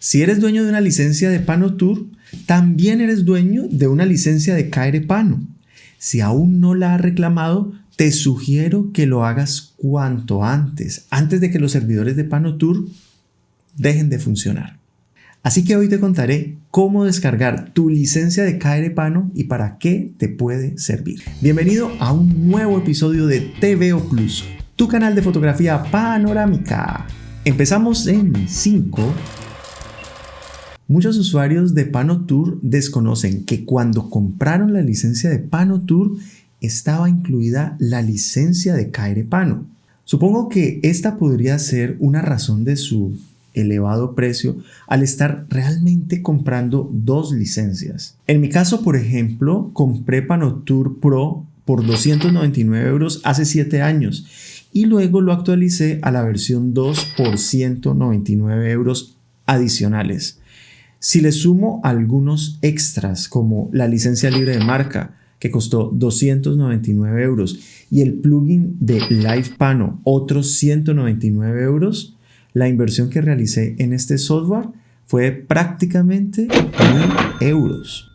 Si eres dueño de una licencia de Panotour, también eres dueño de una licencia de Pano. Si aún no la has reclamado, te sugiero que lo hagas cuanto antes, antes de que los servidores de Panotour dejen de funcionar. Así que hoy te contaré cómo descargar tu licencia de Pano y para qué te puede servir. Bienvenido a un nuevo episodio de TVO Plus, tu canal de fotografía panorámica. Empezamos en 5, Muchos usuarios de Panotour desconocen que cuando compraron la licencia de Panotour estaba incluida la licencia de Pano. Supongo que esta podría ser una razón de su elevado precio al estar realmente comprando dos licencias. En mi caso, por ejemplo, compré Panotour Pro por 299 euros hace 7 años y luego lo actualicé a la versión 2 por 199 euros adicionales. Si le sumo algunos extras como la licencia libre de marca, que costó 299 euros, y el plugin de Live Pano, otros 199 euros, la inversión que realicé en este software fue prácticamente 1000 euros.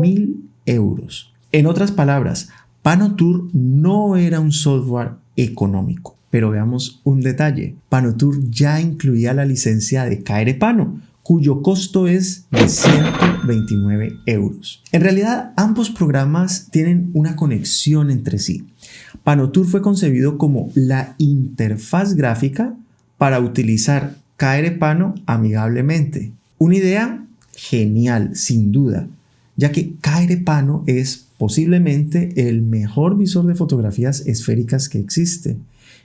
1000 euros. En otras palabras, Panotour no era un software económico. Pero veamos un detalle. Panotour ya incluía la licencia de Pano, cuyo costo es de 129 euros. En realidad, ambos programas tienen una conexión entre sí. Panotour fue concebido como la interfaz gráfica para utilizar Pano amigablemente. Una idea genial, sin duda, ya que Pano es posiblemente el mejor visor de fotografías esféricas que existe.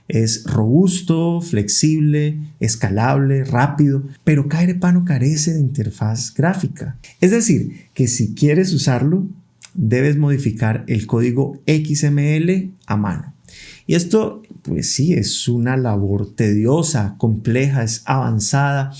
Es robusto, flexible, escalable, rápido, pero Pano carece de interfaz gráfica. Es decir, que si quieres usarlo, debes modificar el código XML a mano. Y esto, pues sí, es una labor tediosa, compleja, es avanzada.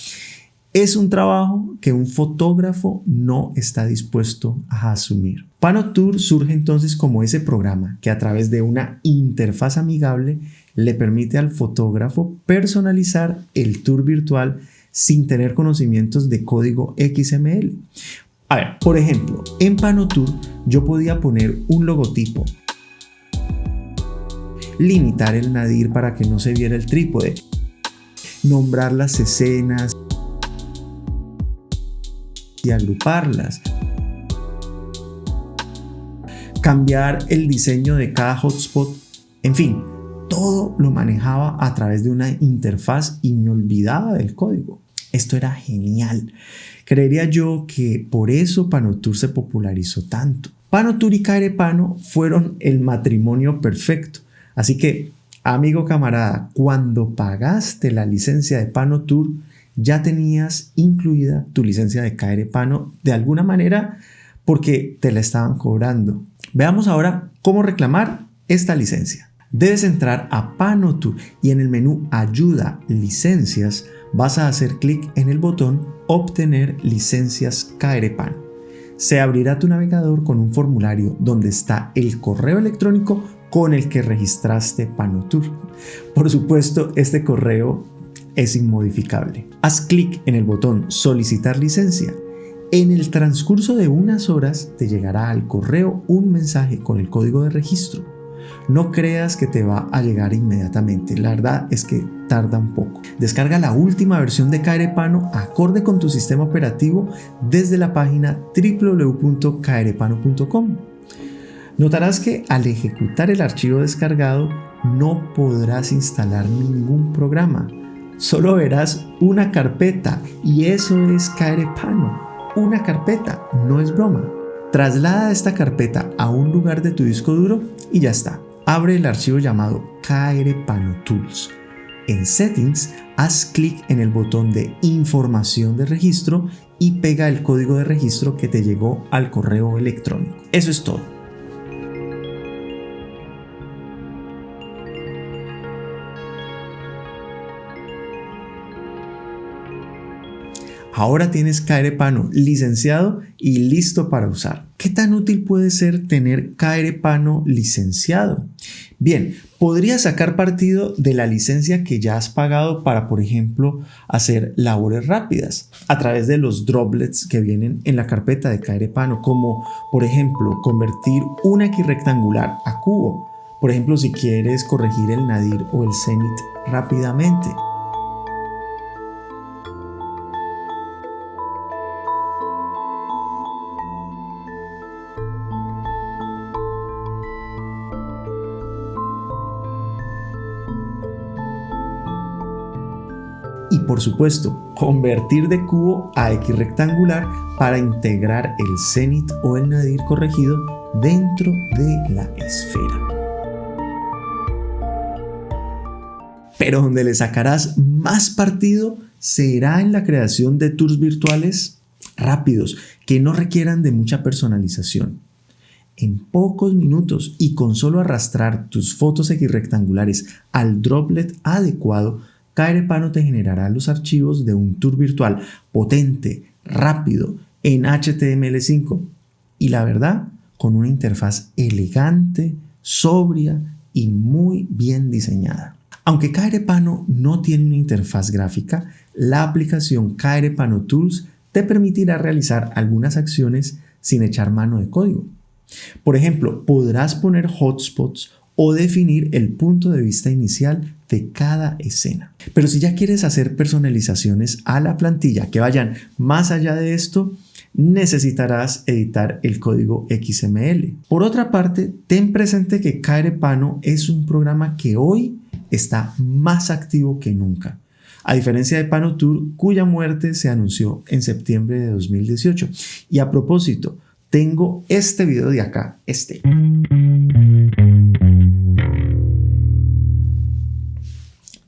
Es un trabajo que un fotógrafo no está dispuesto a asumir. Panotour surge entonces como ese programa que a través de una interfaz amigable le permite al fotógrafo personalizar el tour virtual sin tener conocimientos de código XML. A ver, por ejemplo, en Panotour yo podía poner un logotipo, limitar el nadir para que no se viera el trípode, nombrar las escenas agruparlas, cambiar el diseño de cada hotspot, en fin, todo lo manejaba a través de una interfaz y me olvidaba del código. Esto era genial. Creería yo que por eso Panotour se popularizó tanto. Panotour y Pano fueron el matrimonio perfecto. Así que, amigo camarada, cuando pagaste la licencia de Panotour, ya tenías incluida tu licencia de Pano de alguna manera porque te la estaban cobrando. Veamos ahora cómo reclamar esta licencia. Debes entrar a Panotour y en el menú Ayuda Licencias vas a hacer clic en el botón Obtener licencias Pano. Se abrirá tu navegador con un formulario donde está el correo electrónico con el que registraste Panotour. Por supuesto, este correo es inmodificable. Haz clic en el botón Solicitar licencia. En el transcurso de unas horas te llegará al correo un mensaje con el código de registro no creas que te va a llegar inmediatamente, la verdad es que tarda un poco. Descarga la última versión de Caerepano acorde con tu sistema operativo desde la página www.caerepano.com. Notarás que al ejecutar el archivo descargado no podrás instalar ningún programa. Solo verás una carpeta y eso es Caerepano. Una carpeta, no es broma. Traslada esta carpeta a un lugar de tu disco duro y ya está abre el archivo llamado Tools. En Settings, haz clic en el botón de Información de registro y pega el código de registro que te llegó al correo electrónico. Eso es todo. Ahora tienes Pano licenciado y listo para usar. ¿Qué tan útil puede ser tener Pano licenciado? Bien, podrías sacar partido de la licencia que ya has pagado para, por ejemplo, hacer labores rápidas a través de los droplets que vienen en la carpeta de Pano, como por ejemplo convertir un X rectangular a cubo. Por ejemplo, si quieres corregir el nadir o el cenit rápidamente. Por supuesto convertir de cubo a X rectangular para integrar el cenit o el nadir corregido dentro de la esfera. Pero donde le sacarás más partido será en la creación de tours virtuales rápidos que no requieran de mucha personalización. En pocos minutos y con solo arrastrar tus fotos X rectangulares al droplet adecuado, Cairepano te generará los archivos de un tour virtual potente, rápido, en HTML5 y la verdad, con una interfaz elegante, sobria y muy bien diseñada. Aunque Cairepano no tiene una interfaz gráfica, la aplicación Cairepano Tools te permitirá realizar algunas acciones sin echar mano de código. Por ejemplo, podrás poner hotspots o definir el punto de vista inicial de cada escena. Pero si ya quieres hacer personalizaciones a la plantilla que vayan más allá de esto, necesitarás editar el código XML. Por otra parte, ten presente que Cairepano es un programa que hoy está más activo que nunca. A diferencia de PanoTour, cuya muerte se anunció en septiembre de 2018. Y a propósito, tengo este video de acá, este.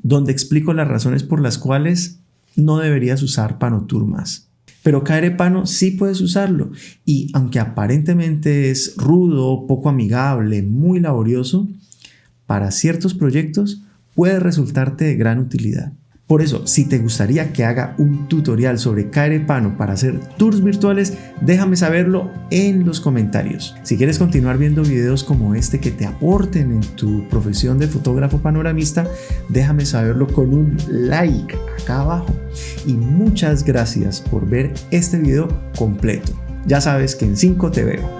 Donde explico las razones por las cuales no deberías usar Panotour más. Pero Pano sí puedes usarlo y aunque aparentemente es rudo, poco amigable, muy laborioso, para ciertos proyectos puede resultarte de gran utilidad. Por eso, si te gustaría que haga un tutorial sobre Pano para hacer tours virtuales, déjame saberlo en los comentarios. Si quieres continuar viendo videos como este que te aporten en tu profesión de fotógrafo panoramista, déjame saberlo con un like acá abajo. Y muchas gracias por ver este video completo. Ya sabes que en 5 te veo.